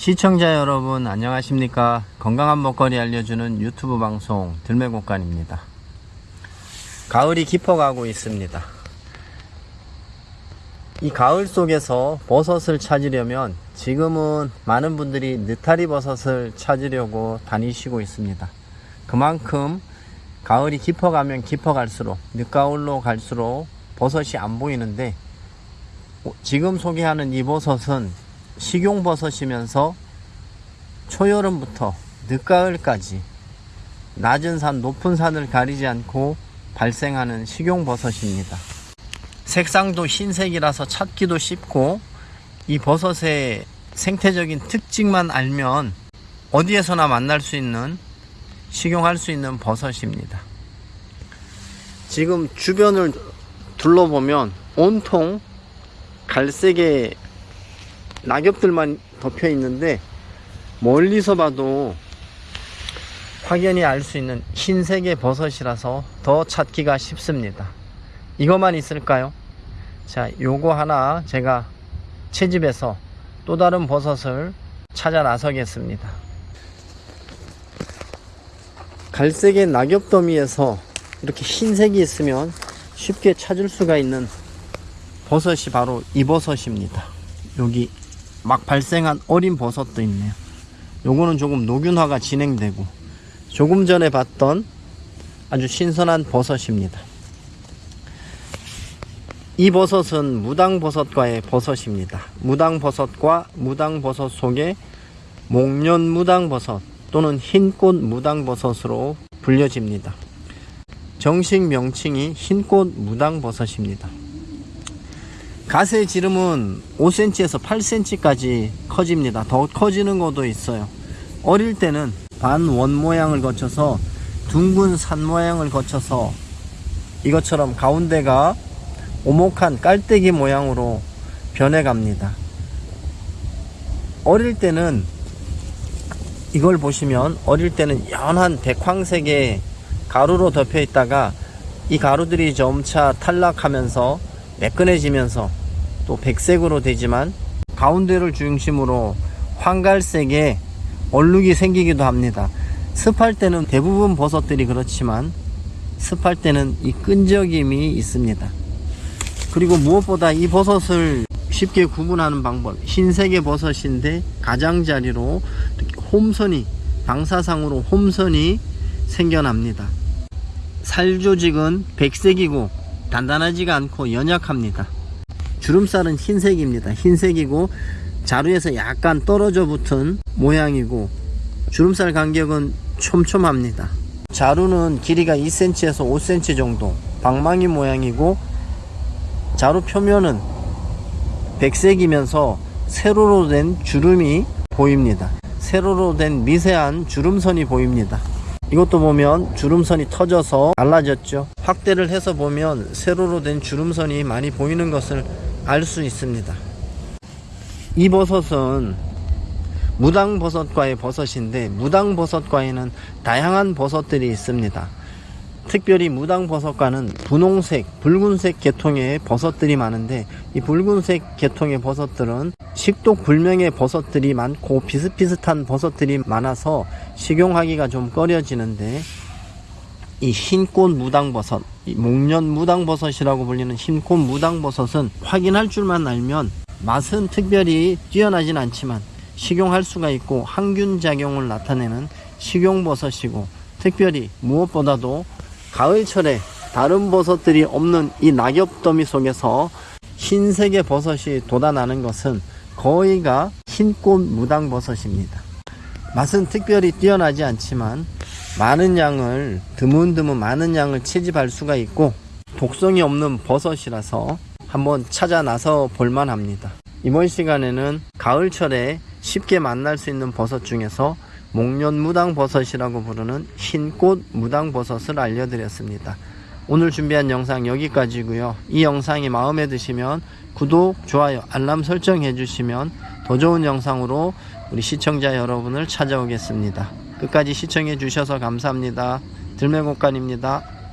시청자 여러분 안녕하십니까? 건강한 먹거리 알려주는 유튜브 방송 들매곡간입니다. 가을이 깊어가고 있습니다. 이 가을 속에서 버섯을 찾으려면 지금은 많은 분들이 느타리 버섯을 찾으려고 다니시고 있습니다. 그만큼 가을이 깊어가면 깊어갈수록 늦가을로 갈수록 버섯이 안 보이는데 지금 소개하는 이 버섯은 식용버섯이면서 초여름부터 늦가을까지 낮은 산, 높은 산을 가리지 않고 발생하는 식용버섯입니다. 색상도 흰색이라서 찾기도 쉽고 이 버섯의 생태적인 특징만 알면 어디에서나 만날 수 있는 식용할 수 있는 버섯입니다. 지금 주변을 둘러보면 온통 갈색의 낙엽들만 덮여 있는데 멀리서 봐도 확연히 알 수 있는 흰색의 버섯이라서 더 찾기가 쉽습니다. 이것만 있을까요? 자, 요거 하나 제가 채집해서 또 다른 버섯을 찾아 나서겠습니다. 갈색의 낙엽 더미에서 이렇게 흰색이 있으면 쉽게 찾을 수가 있는 버섯이 바로 이 버섯입니다. 여기 막 발생한 어린 버섯도 있네요. 요거는 조금 녹균화가 진행되고 조금 전에 봤던 아주 신선한 버섯입니다. 이 버섯은 무당버섯과의 버섯입니다. 무당버섯과 무당버섯 속에 목련 무당버섯 또는 흰꽃 무당버섯으로 불려집니다. 정식 명칭이 흰꽃 무당버섯입니다. 가세 지름은 5cm에서 8cm까지 커집니다. 더 커지는 것도 있어요. 어릴 때는 반원 모양을 거쳐서 둥근 산 모양을 거쳐서 이것처럼 가운데가 오목한 깔때기 모양으로 변해갑니다. 어릴 때는 이걸 보시면 어릴 때는 연한 백황색의 가루로 덮여 있다가 이 가루들이 점차 탈락하면서 매끈해지면서 또 백색으로 되지만 가운데를 중심으로 황갈색의 얼룩이 생기기도 합니다. 습할 때는 대부분 버섯들이 그렇지만 습할 때는 이 끈적임이 있습니다. 그리고 무엇보다 이 버섯을 쉽게 구분하는 방법 흰색의 버섯인데 가장자리로 홈선이 방사상으로 홈선이 생겨납니다. 살조직은 백색이고 단단하지가 않고 연약합니다. 주름살은 흰색입니다. 흰색이고 자루에서 약간 떨어져 붙은 모양이고 주름살 간격은 촘촘합니다. 자루는 길이가 2cm에서 5cm 정도 방망이 모양이고 자루 표면은 백색이면서 세로로 된 주름이 보입니다. 세로로 된 미세한 주름선이 보입니다. 이것도 보면 주름선이 터져서 갈라졌죠. 확대를 해서 보면 세로로 된 주름선이 많이 보이는 것을 알 수 있습니다. 이 버섯은 무당버섯과의 버섯인데 무당버섯과에는 다양한 버섯들이 있습니다. 특별히 무당버섯과는 분홍색, 붉은색 계통의 버섯들이 많은데 이 붉은색 계통의 버섯들은 식독 불명의 버섯들이 많고 비슷비슷한 버섯들이 많아서 식용하기가 좀 꺼려지는데 이 흰꽃 무당버섯, 이 목련 무당버섯이라고 불리는 흰꽃 무당버섯은 확인할 줄만 알면 맛은 특별히 뛰어나진 않지만 식용할 수가 있고 항균 작용을 나타내는 식용버섯이고 특별히 무엇보다도 가을철에 다른 버섯들이 없는 이 낙엽더미 속에서 흰색의 버섯이 돋아나는 것은 거의가 흰꽃 무당버섯입니다. 맛은 특별히 뛰어나지 않지만 많은 양을 드문드문 많은 양을 채집할 수가 있고 독성이 없는 버섯이라서 한번 찾아 나서 볼만 합니다. 이번 시간에는 가을철에 쉽게 만날 수 있는 버섯 중에서 목련 무당버섯이라고 부르는 흰꽃 무당버섯을 알려드렸습니다. 오늘 준비한 영상 여기까지고요. 이 영상이 마음에 드시면 구독, 좋아요, 알람 설정 해 주시면 더 좋은 영상으로 우리 시청자 여러분을 찾아오겠습니다. 끝까지 시청해 주셔서 감사합니다. 들매곡간입니다.